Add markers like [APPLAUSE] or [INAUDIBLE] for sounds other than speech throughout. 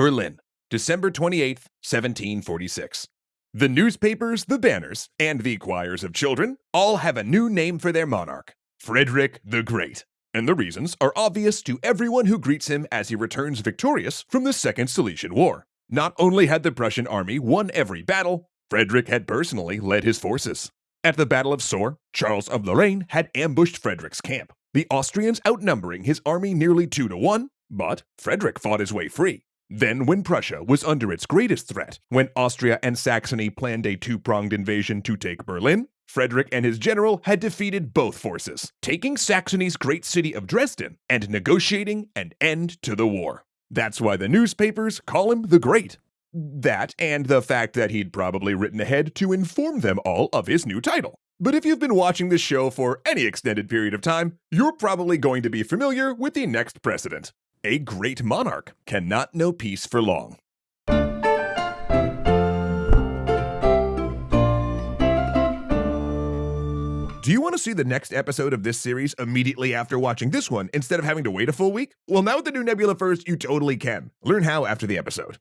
Berlin, December 28, 1746. The newspapers, the banners, and the choirs of children all have a new name for their monarch Frederick the Great. And the reasons are obvious to everyone who greets him as he returns victorious from the Second Silesian War. Not only had the Prussian army won every battle, Frederick had personally led his forces. At the Battle of Soor, Charles of Lorraine had ambushed Frederick's camp, the Austrians outnumbering his army nearly two to one, but Frederick fought his way free. Then, when Prussia was under its greatest threat, when Austria and Saxony planned a two pronged invasion to take Berlin, Frederick and his general had defeated both forces, taking Saxony's great city of Dresden and negotiating an end to the war. That's why the newspapers call him the Great. That and the fact that he'd probably written ahead to inform them all of his new title. But if you've been watching this show for any extended period of time, you're probably going to be familiar with the next precedent. A great monarch cannot know peace for long. Do you want to see the next episode of this series immediately after watching this one instead of having to wait a full week? Well, now with the new Nebula First, you totally can. Learn how after the episode.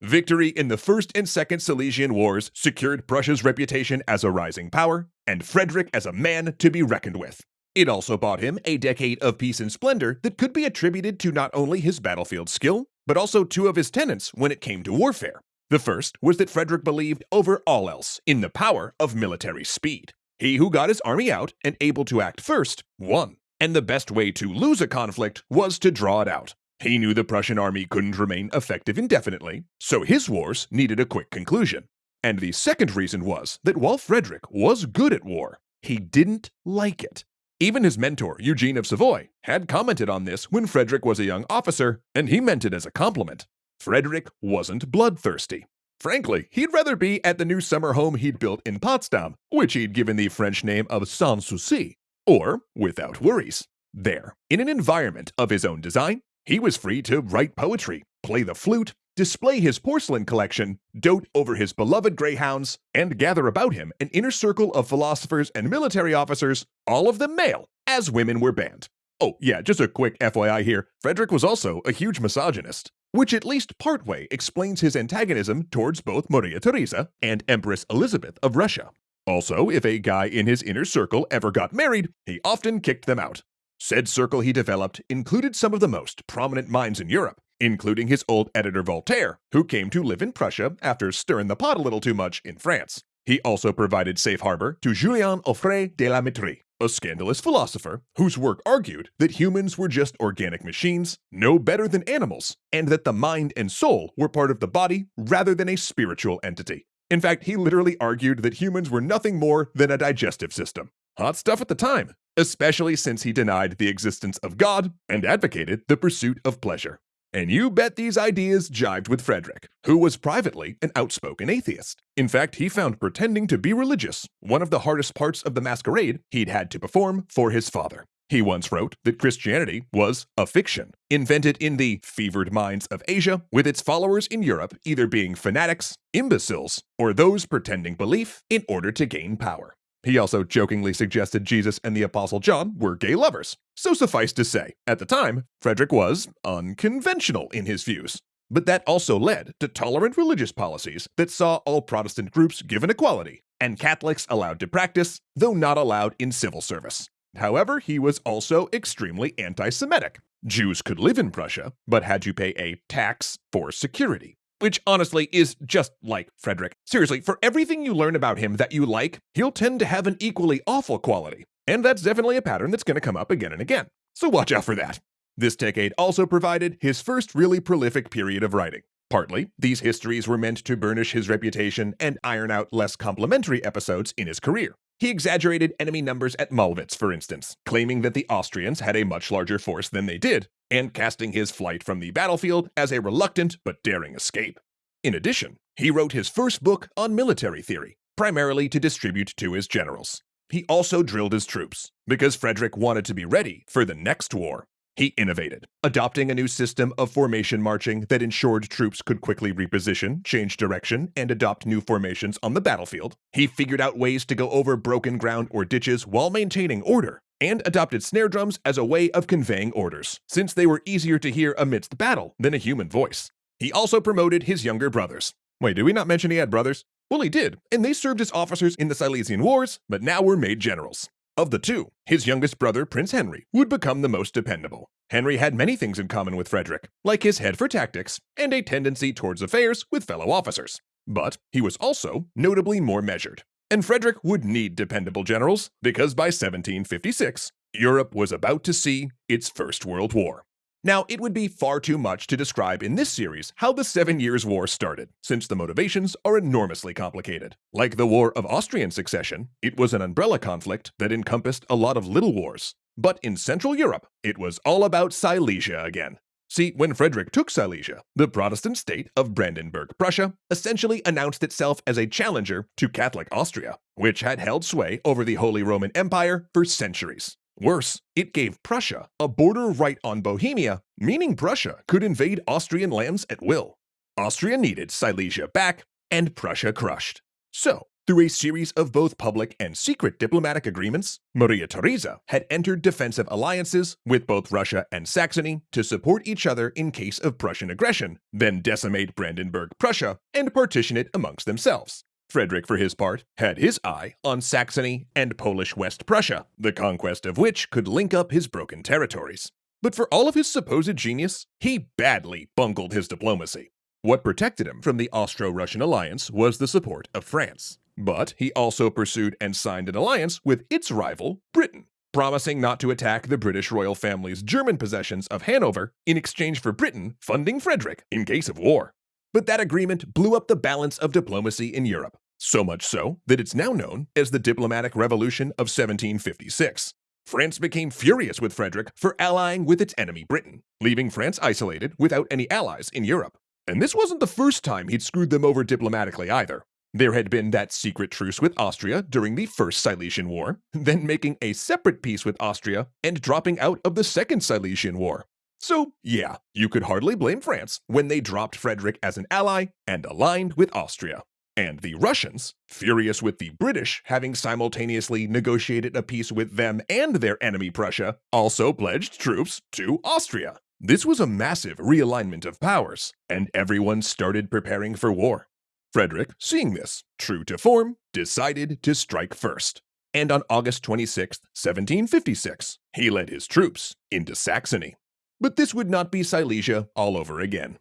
Victory in the First and Second Silesian Wars secured Prussia's reputation as a rising power, and Frederick as a man to be reckoned with. It also bought him a decade of peace and splendor that could be attributed to not only his battlefield skill, but also two of his tenets when it came to warfare. The first was that Frederick believed over all else in the power of military speed. He who got his army out and able to act first won. And the best way to lose a conflict was to draw it out. He knew the Prussian army couldn't remain effective indefinitely, so his wars needed a quick conclusion. And the second reason was that while Frederick was good at war, he didn't like it. Even his mentor, Eugene of Savoy, had commented on this when Frederick was a young officer, and he meant it as a compliment. Frederick wasn't bloodthirsty. Frankly, he'd rather be at the new summer home he'd built in Potsdam, which he'd given the French name of Sans Souci, or without worries. There, in an environment of his own design, he was free to write poetry, play the flute, display his porcelain collection, dote over his beloved greyhounds, and gather about him an inner circle of philosophers and military officers, all of them male, as women were banned. Oh, yeah, just a quick FYI here Frederick was also a huge misogynist which at least partway explains his antagonism towards both Maria Theresa and Empress Elizabeth of Russia. Also, if a guy in his inner circle ever got married, he often kicked them out. Said circle he developed included some of the most prominent minds in Europe, including his old editor Voltaire, who came to live in Prussia after stirring the pot a little too much in France. He also provided safe harbor to Julien Offray de la Mettrie, a scandalous philosopher whose work argued that humans were just organic machines, no better than animals, and that the mind and soul were part of the body rather than a spiritual entity. In fact, he literally argued that humans were nothing more than a digestive system. Hot stuff at the time, especially since he denied the existence of God and advocated the pursuit of pleasure. And you bet these ideas jived with Frederick, who was privately an outspoken atheist. In fact, he found pretending to be religious one of the hardest parts of the masquerade he'd had to perform for his father. He once wrote that Christianity was a fiction, invented in the fevered minds of Asia, with its followers in Europe either being fanatics, imbeciles, or those pretending belief in order to gain power. He also jokingly suggested Jesus and the Apostle John were gay lovers. So suffice to say, at the time, Frederick was unconventional in his views. But that also led to tolerant religious policies that saw all Protestant groups given equality, and Catholics allowed to practice, though not allowed in civil service. However, he was also extremely anti Semitic. Jews could live in Prussia, but had to pay a tax for security which honestly is just like Frederick. Seriously, for everything you learn about him that you like, he'll tend to have an equally awful quality. And that's definitely a pattern that's going to come up again and again. So watch out for that. This decade also provided his first really prolific period of writing. Partly, these histories were meant to burnish his reputation and iron out less complimentary episodes in his career. He exaggerated enemy numbers at Mollwitz, for instance, claiming that the Austrians had a much larger force than they did, and casting his flight from the battlefield as a reluctant but daring escape. In addition, he wrote his first book on military theory, primarily to distribute to his generals. He also drilled his troops, because Frederick wanted to be ready for the next war. He innovated, adopting a new system of formation marching that ensured troops could quickly reposition, change direction, and adopt new formations on the battlefield. He figured out ways to go over broken ground or ditches while maintaining order, and adopted snare drums as a way of conveying orders, since they were easier to hear amidst the battle than a human voice. He also promoted his younger brothers. Wait, did we not mention he had brothers? Well, he did, and they served as officers in the Silesian Wars, but now were made generals. Of the two, his youngest brother, Prince Henry, would become the most dependable. Henry had many things in common with Frederick, like his head for tactics and a tendency towards affairs with fellow officers. But he was also notably more measured. And Frederick would need dependable generals because by 1756, Europe was about to see its First World War. Now, it would be far too much to describe in this series how the Seven Years' War started, since the motivations are enormously complicated. Like the War of Austrian Succession, it was an umbrella conflict that encompassed a lot of little wars. But in Central Europe, it was all about Silesia again. See, when Frederick took Silesia, the Protestant state of Brandenburg, Prussia, essentially announced itself as a challenger to Catholic Austria, which had held sway over the Holy Roman Empire for centuries. Worse, it gave Prussia a border right on Bohemia, meaning Prussia could invade Austrian lands at will. Austria needed Silesia back, and Prussia crushed. So, through a series of both public and secret diplomatic agreements, Maria Theresa had entered defensive alliances with both Russia and Saxony to support each other in case of Prussian aggression, then decimate Brandenburg Prussia and partition it amongst themselves. Frederick, for his part, had his eye on Saxony and Polish West Prussia, the conquest of which could link up his broken territories. But for all of his supposed genius, he badly bungled his diplomacy. What protected him from the Austro-Russian alliance was the support of France. But he also pursued and signed an alliance with its rival, Britain, promising not to attack the British royal family's German possessions of Hanover in exchange for Britain funding Frederick in case of war. But that agreement blew up the balance of diplomacy in Europe, so much so that it's now known as the Diplomatic Revolution of 1756. France became furious with Frederick for allying with its enemy Britain, leaving France isolated without any allies in Europe. And this wasn't the first time he'd screwed them over diplomatically either. There had been that secret truce with Austria during the First Silesian War, [LAUGHS] then making a separate peace with Austria and dropping out of the Second Silesian War. So, yeah, you could hardly blame France when they dropped Frederick as an ally and aligned with Austria. And the Russians, furious with the British having simultaneously negotiated a peace with them and their enemy Prussia, also pledged troops to Austria. This was a massive realignment of powers, and everyone started preparing for war. Frederick, seeing this, true to form, decided to strike first. And on August 26, 1756, he led his troops into Saxony. But this would not be Silesia all over again.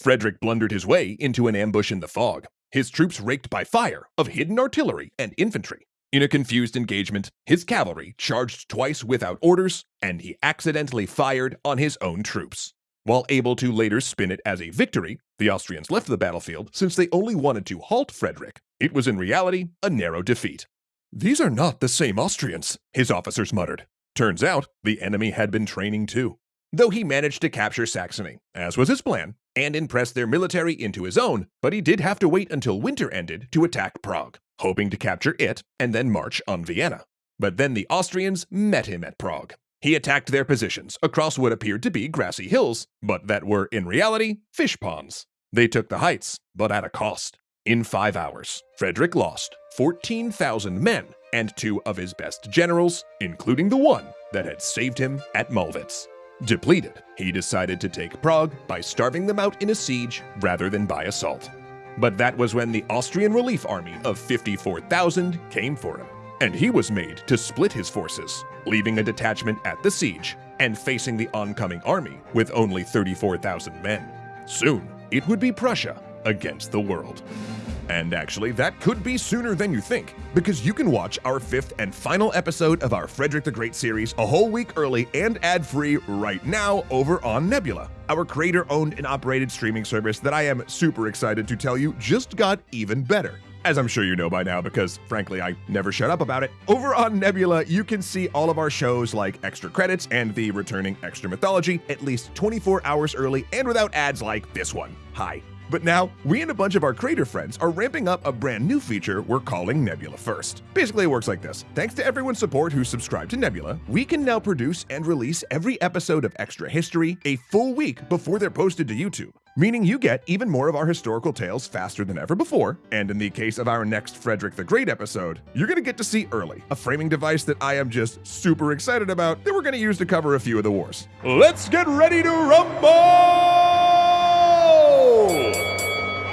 Frederick blundered his way into an ambush in the fog, his troops raked by fire of hidden artillery and infantry. In a confused engagement, his cavalry charged twice without orders, and he accidentally fired on his own troops. While able to later spin it as a victory, the Austrians left the battlefield since they only wanted to halt Frederick. It was in reality a narrow defeat. These are not the same Austrians, his officers muttered. Turns out, the enemy had been training too. Though he managed to capture Saxony, as was his plan, and impress their military into his own, but he did have to wait until winter ended to attack Prague, hoping to capture it and then march on Vienna. But then the Austrians met him at Prague. He attacked their positions across what appeared to be grassy hills, but that were in reality fish ponds. They took the heights, but at a cost. In five hours, Frederick lost 14,000 men and two of his best generals, including the one that had saved him at Mollwitz. Depleted, he decided to take Prague by starving them out in a siege rather than by assault. But that was when the Austrian relief army of 54,000 came for him, and he was made to split his forces, leaving a detachment at the siege and facing the oncoming army with only 34,000 men. Soon, it would be Prussia against the world. And actually, that could be sooner than you think, because you can watch our fifth and final episode of our Frederick the Great series a whole week early and ad free right now over on Nebula, our creator owned and operated streaming service that I am super excited to tell you just got even better. As I'm sure you know by now, because frankly, I never shut up about it. Over on Nebula, you can see all of our shows like Extra Credits and the returning Extra Mythology at least 24 hours early and without ads like this one. Hi, but now, we and a bunch of our creator friends are ramping up a brand new feature we're calling Nebula First. Basically, it works like this. Thanks to everyone's support who subscribed to Nebula, we can now produce and release every episode of Extra History a full week before they're posted to YouTube meaning you get even more of our historical tales faster than ever before, and in the case of our next Frederick the Great episode, you're gonna get to see early, a framing device that I am just super excited about that we're gonna use to cover a few of the wars. Let's get ready to rumble!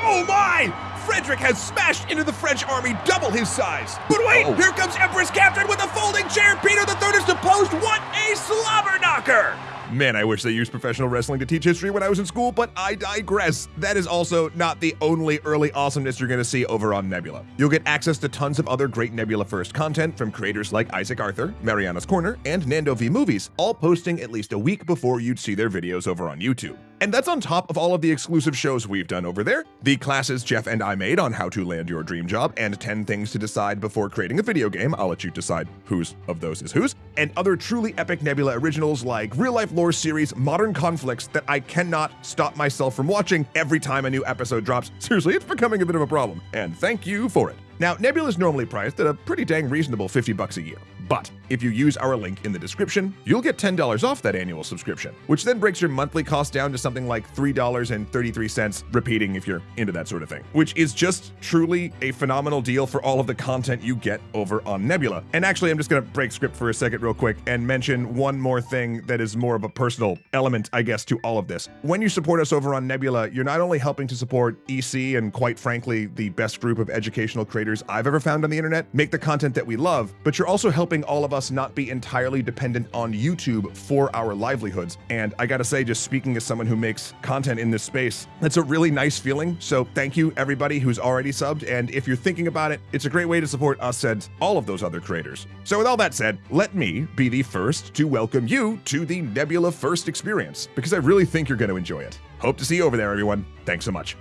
Oh my! Frederick has smashed into the French army double his size. But wait, Oh. here comes Empress Catherine with a folding chair. Peter III is deposed. What a slobber knocker! Man, I wish they used professional wrestling to teach history when I was in school, but I digress. That is also not the only early awesomeness you're going to see over on Nebula. You'll get access to tons of other great Nebula First content from creators like Isaac Arthur, Mariana's Corner, and Nando V Movies, all posting at least a week before you'd see their videos over on YouTube. And that's on top of all of the exclusive shows we've done over there, the classes Jeff and I made on how to land your dream job, and 10 things to decide before creating a video game. I'll let you decide whose of those is whose, and other truly epic Nebula originals like real life lore series Modern Conflicts that I cannot stop myself from watching every time a new episode drops. Seriously, it's becoming a bit of a problem, and thank you for it. Now, Nebula is normally priced at a pretty dang reasonable 50 bucks a year. But if you use our link in the description, you'll get $10 off that annual subscription, which then breaks your monthly cost down to something like $3.33, repeating if you're into that sort of thing, which is just truly a phenomenal deal for all of the content you get over on Nebula. And actually, I'm just going to break script for a second, real quick, and mention one more thing that is more of a personal element, I guess, to all of this. When you support us over on Nebula, you're not only helping to support EC and, quite frankly, the best group of educational creators I've ever found on the internet make the content that we love, but you're also helping all of us not be entirely dependent on YouTube for our livelihoods. And I gotta say, just speaking as someone who makes content in this space, that's a really nice feeling. So thank you, everybody who's already subbed. And if you're thinking about it, it's a great way to support us and all of those other creators. So with all that said, let me be the first to welcome you to the Nebula First experience, because I really think you're to enjoy it. Hope to see you over there, everyone. Thanks so much.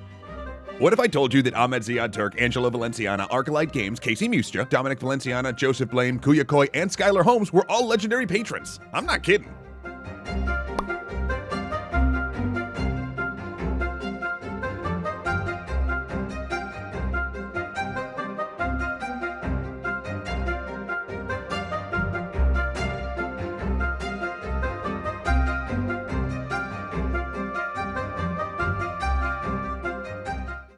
What if I told you that Ahmed Ziad Turk, Angelo Valenciana, Arcalite Games, Casey Mustra, Dominic Valenciana, Joseph Blaine, Kuya Koi, and Skylar Holmes were all legendary patrons? I'm not kidding.